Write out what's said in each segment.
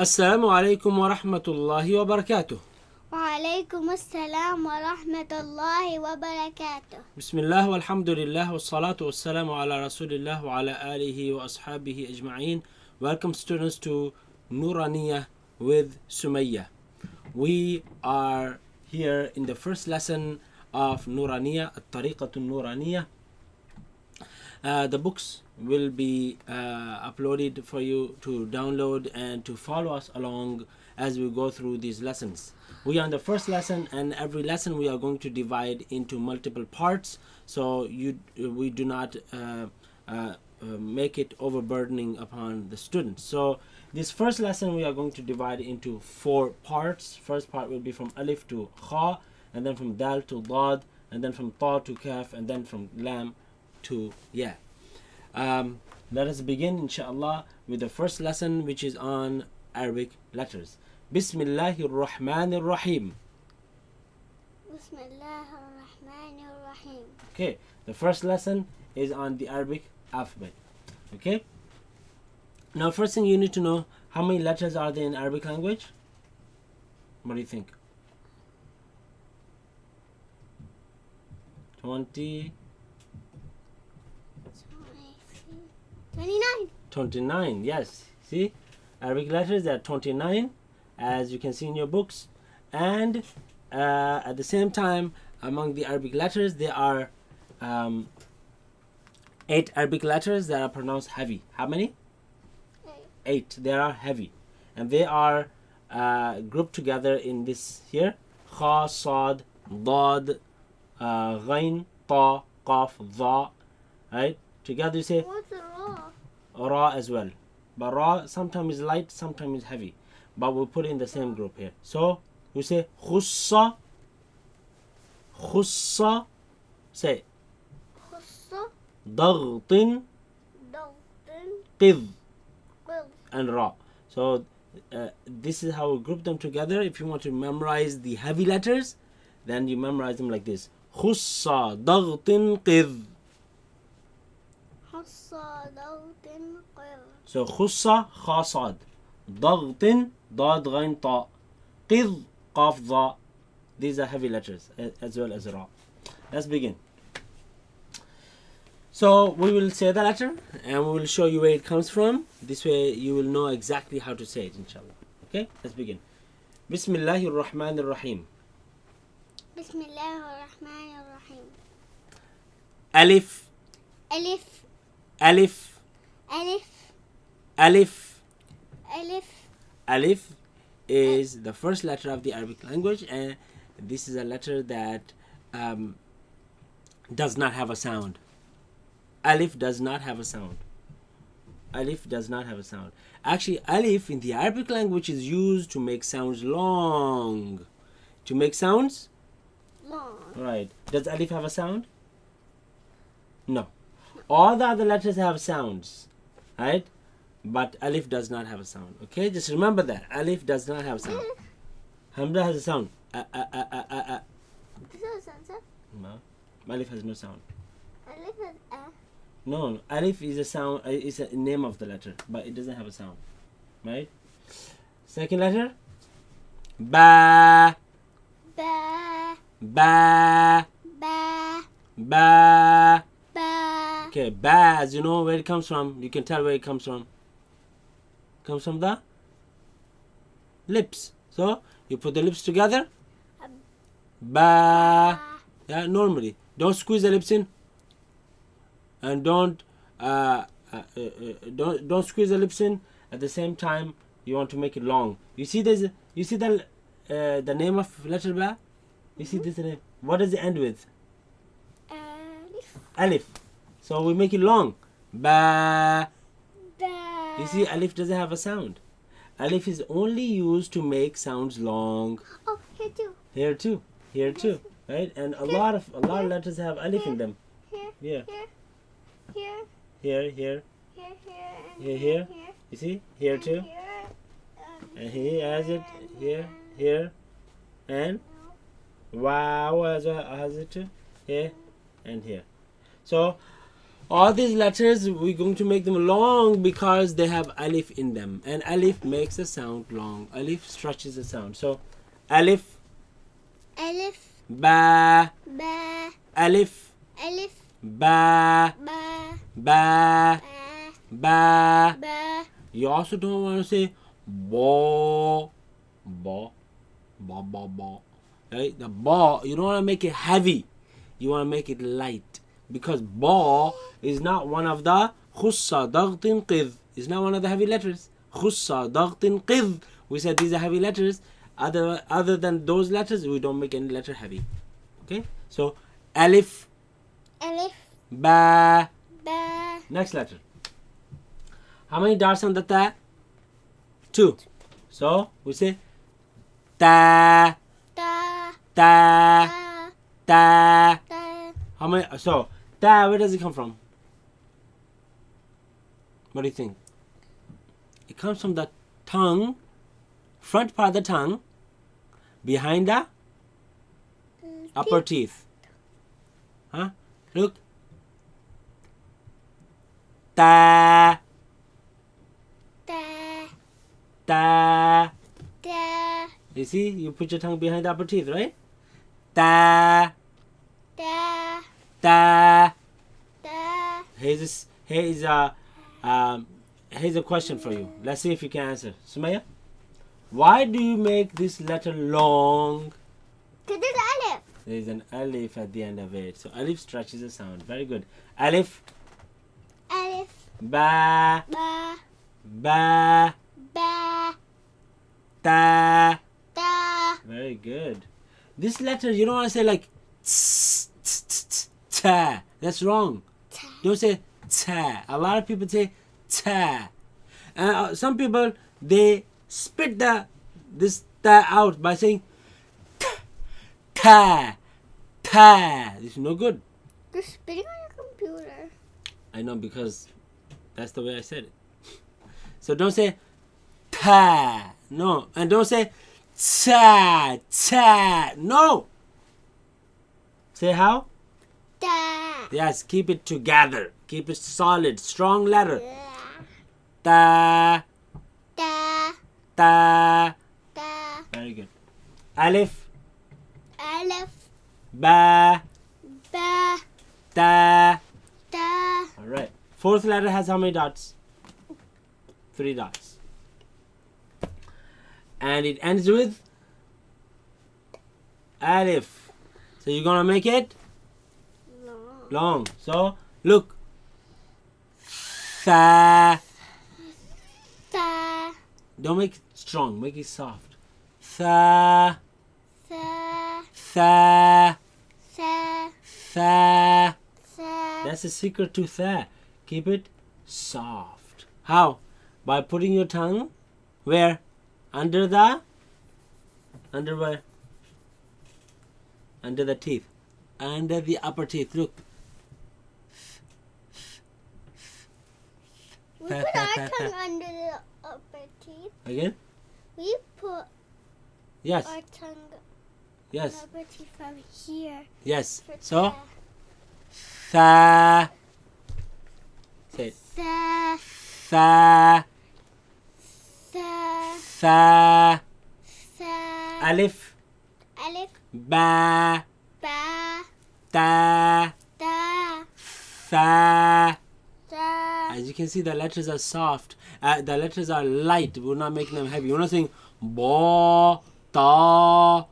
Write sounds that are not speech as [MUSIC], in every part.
السلام عليكم ورحمة الله وبركاته. وعليكم السلام ورحمة الله وبركاته. بسم الله والحمد لله والصلاة والسلام على رسول الله وعلى آله وأصحابه أجمعين. Welcome students to Nuraniya with Sumayya. We are here in the first lesson of Nuraniya الطريقة النورانية. The books will be uh, uploaded for you to download and to follow us along as we go through these lessons. We are on the first lesson, and every lesson we are going to divide into multiple parts, so you we do not uh, uh, uh, make it overburdening upon the students. So this first lesson we are going to divide into four parts. First part will be from alif to kha, and then from dal to dad, and then from ta to kaf, and then from lam to yeah. Um, let us begin inshallah with the first lesson which is on Arabic letters. Bismillahir Rahmanir Rahim Bismillahir Rahmanir Rahim okay the first lesson is on the Arabic alphabet. Okay? Now first thing you need to know how many letters are there in Arabic language? What do you think? 20 29 29 yes. See? Arabic letters there are 29 as you can see in your books. And uh, at the same time among the arabic letters there are um, eight arabic letters that are pronounced heavy. How many? Eight. They are heavy. And they are uh, grouped together in this here. Kha sad dad uh, ghain ta qaf dha right? Together you say What's the raw? raw as well. But raw sometimes is light, sometimes is heavy. But we'll put it in the same group here. So we say khussa, khussa, say خصة ضغط ضغط قذ قل and raw. So uh, this is how we group them together. If you want to memorize the heavy letters, then you memorize them like this. Khussa ضغط قذ. حصة ضغط قل So خصة خا صاد ضغط ضاد غين طاء قذ قاف ضاء These are heavy letters a- as well as ra. Let's begin. So we will say the letter and we will show you where it comes from. This way you will know exactly how to say it inshallah. Okay, let's begin. بسم الله الرحمن الرحيم بسم الله الرحمن الرحيم ألف ألف ألف ألف ألف ألف Alif is the first letter of the Arabic language, and this is a letter that um, does not have a sound. Alif does not have a sound. Alif does not have a sound. Actually, Alif in the Arabic language is used to make sounds long. To make sounds? long Right. Does Alif have a sound? No. All the other letters have sounds, right? But Alif does not have a sound. Okay, just remember that. Alif does not have sound. [LAUGHS] Hamza has a sound. Uh, uh, uh, uh, uh, uh. Is a sound, sir? No. Alif has no sound. Alif has a. No, no, Alif is a sound. Uh, a name of the letter, but it doesn't have a sound, right? Second letter. Ba. Ba. Ba. Ba. Ba the baz, you know where it comes from. You can tell where it comes from. Comes from the lips. So you put the lips together. Ba. Yeah, normally. Don't squeeze the lips in. And don't uh, uh, uh, uh don't don't squeeze the lips in. At the same time, you want to make it long. You see this? You see the uh, the name of letter ba? You mm -hmm. see mm-hmm. this name? What does it end with? Alif. Alif. So we make it long. Ba. You see, alif doesn't have a sound. Alif is only used to make sounds long. Oh, here too. Here too. Here too. Right? And a lot of a lot of letters have alif in them. Here, Yeah. here, here, Here, here. here, here, Here. You see? Here and too. here, And he has it here, here, and waw has, has it too. Here and here. So all these letters we're going to make them long because they have alif in them. And alif makes a sound long. Alif stretches the sound. So alif. Alif, ba. Ba, alif. Alif, ba. Ba, ba. Ba, ba. You also don't want to say bo. Bo. Ba ba ba right? The ba you don't want to make it heavy. You want to make it light because ba is not one of the khussa daghtin qid is not one of the heavy letters. Khussa daghtin qid we said these are heavy letters. Other other than those letters we don't make any letter heavy. Okay? So alif. Alif, ba. Ba, Next letter. How many dots on the ta? Two. So we say ta. Ta, ta. Ta, ta. ta, How many? So ta. Where does it come from? What do you think? It comes from the tongue, front part of the tongue, behind the upper teeth. Huh? Look. Ta ta, ta. ta, You see, you put your tongue behind the upper teeth, right? Ta ta, ta. Here's a, s- here is a um, here's a question for you. Let's see if you can answer. Sumaya, why do you make this letter long? Cause it's alif, There is an alif at the end of it, so alif stretches the sound. Very good. Alif, alif, ba, ba, ba, ba, ta. ta, Very good. This letter you don't want to say like tss, tss, tss, ta. That's wrong. Ta, Don't say ta. A lot of people say ta. And uh, some people they spit the this ta out by saying ta ta. This is no good. You're spitting on your computer. I know because that's the way I said it. So don't say ta. No, and don't say ta ta. No. Say how? Yes, keep it together. Keep it solid, strong letter. ta, Ta ta, ta. Very good. Alif, alif, ba, ba, ta. ta, All right. Fourth letter has how many dots? Three dots. And it ends with alif. So you're gonna make it long. So look. Tha. ta, Don't make it strong. Make it soft. Tha. Tha. sa, Tha. sa, That's the secret to tha. Keep it soft. How? By putting your tongue where? Under the? Under where? Under the teeth. Under the upper teeth. Look. Put our [LAUGHS] tongue under the upper teeth. Again? We put Yes. our tongue Yes. upper teeth from here. Yes. So, tha. Say it. Sa, Tha. sa, Tha. sa, Alif. alif, Ba. ba, Ta. ta, Tha. As you can see, the letters are soft. Uh, the letters are light. We're not making them heavy. We're not saying bo, ta,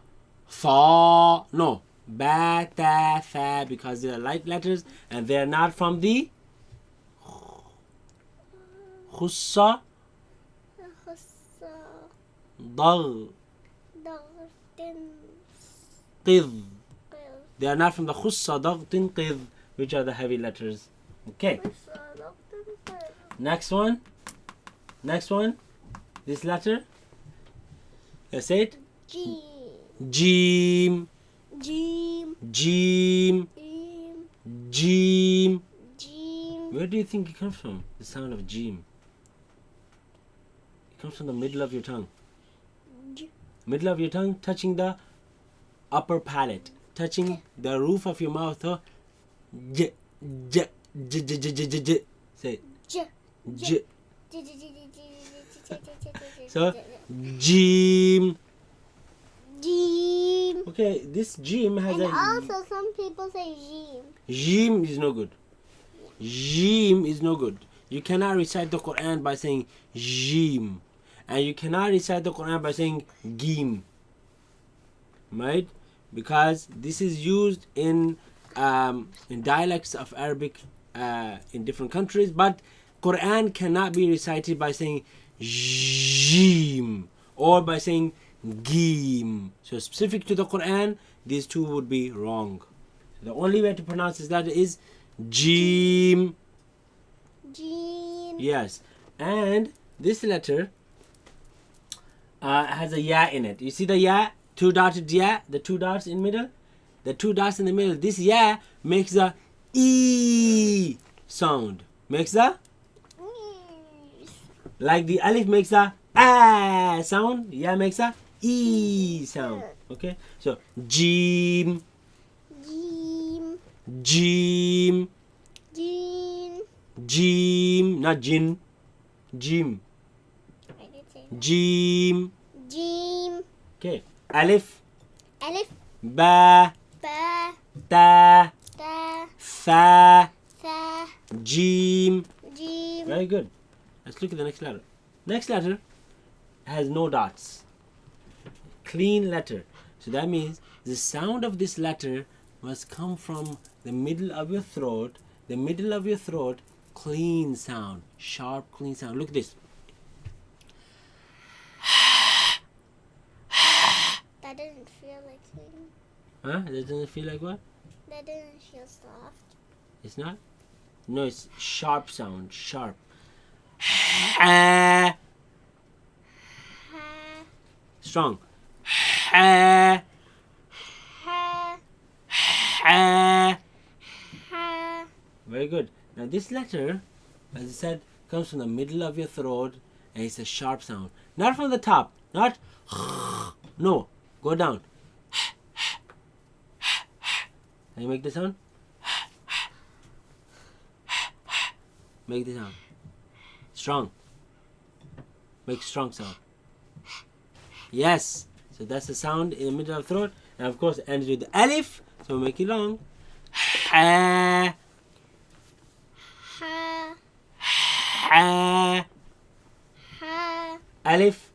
fa. No, ba, ta, tha, because they are light letters and they are not from the khussa, hussa, dag, dagtin, qid. They are not from the khussa, dag, tin, which are the heavy letters. Okay, hussa, dagtin, qil. Next one. Next one. This letter. Let's say it. Jim, Jim. Jim, Jim. Jim, Jim. Where do you think it comes from? The sound of Jim. It comes from the middle of your tongue. J- Middle of your tongue touching the upper palate, touching the roof of your mouth. J, J j j j j j. Say it. J. So Jim. Jim. Okay, this Jim has and a. also some people say gym. Gym is no good. Jim is no good. You cannot recite the Quran by saying Jim. And you cannot recite the Quran by saying Gim. Right? Because this is used in, um, in dialects of Arabic uh, in different countries, but Quran cannot be recited by saying Jim or by saying Gim. So specific to the Quran, these two would be wrong. The only way to pronounce this letter is Jim. Jim. Yes. And this letter uh, has a ya in it. You see the ya? Two dotted ya? The two dots in middle? The two dots in the middle. This ya makes a E sound. Makes a like the alif makes a ah sound. Ya makes a E sound. Okay? So Jim, Jim. Jim, Jim. Jim, not Jin. Jim. I did say that. Jim. Jim. Okay. Alif, Alif. ba, Ba. ta, Da. tha, Sa. jim. Jim. Very good. Let's look at the next letter. Next letter has no dots. Clean letter. So that means the sound of this letter must come from the middle of your throat. The middle of your throat, clean sound. Sharp, clean sound. Look at this. That doesn't feel like clean. Huh? That doesn't feel like what? That doesn't feel soft. It's not? No, it's sharp sound. Sharp. Ah. Ha. Strong. Ha. Ah. Ha. Very good. Now this letter, as I said, comes from the middle of your throat and it's a sharp sound. Not from the top. Not [LAUGHS] no. Go down. Can you make the sound? Make the sound. Strong. Make strong sound. Yes. So that's the sound in the middle of the throat. And of course it ends with the alif. So we make it long. Ah. Ha. Ha. Ha. Alif.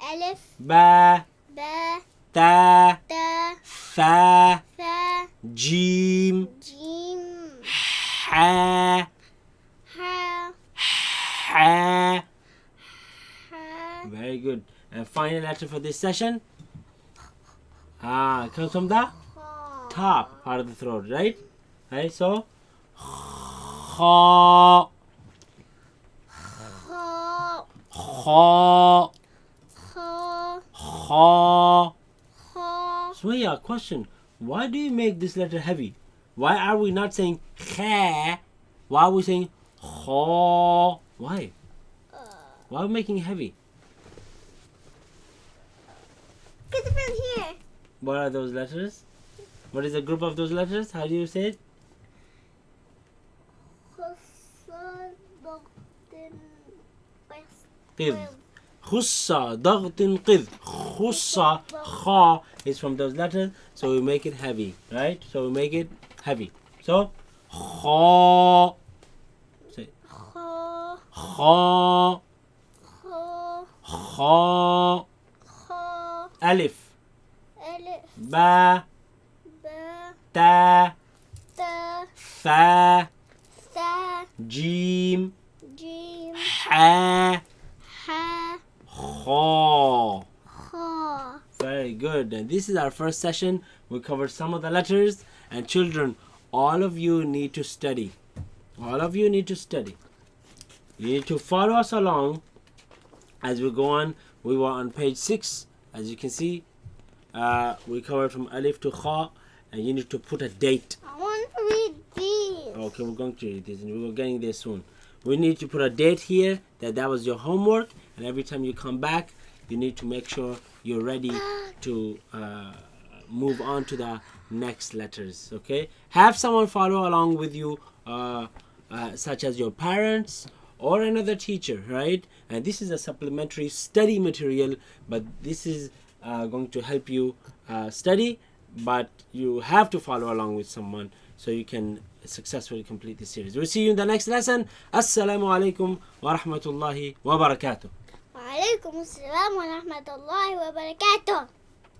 Alif. Ba. Ba. Ta. Da. Fa. Fa. Jim. Ha. Ha. Ha. Ha. Very good. And final letter for this session. Ah, it comes from the top part of the throat, right? Right, so. Ha. Ha. Ha. Ha. Ha. Ha. Sumaya, question. Why do you make this letter heavy? Why are we not saying kha? Why are we saying ha? Why? Why are we making it heavy? Get it from here. What are those letters? What is the group of those letters? How do you say it? قذ خصة ضغط قذ خصة خا is from those letters so we make it heavy right so we make it heavy so خا say Ha. خا Ha. خا Ha. ألف Alif. با ba. Ha. Very good. And this is our first session. We covered some of the letters. And children all of you need to study. All of you need to study. You need to follow us along. As we go on we were on page six. As you can see uh, we covered from Alif to Kha. And you need to put a date. I want to read these. Okay, we're going to read this and we're getting there soon. We need to put a date here that that was your homework. And every time you come back, you need to make sure you're ready [GASPS] to uh, move on to the next letters okay have someone follow along with you uh, uh, such as your parents or another teacher right and this is a supplementary study material but this is uh, going to help you uh, study but you have to follow along with someone so you can successfully complete this series. We'll see you in the next lesson. Assalamu alaikum wa rahmatullahi wa barakatuh. Wa alaikum assalam wa rahmatullahi wa barakatuh.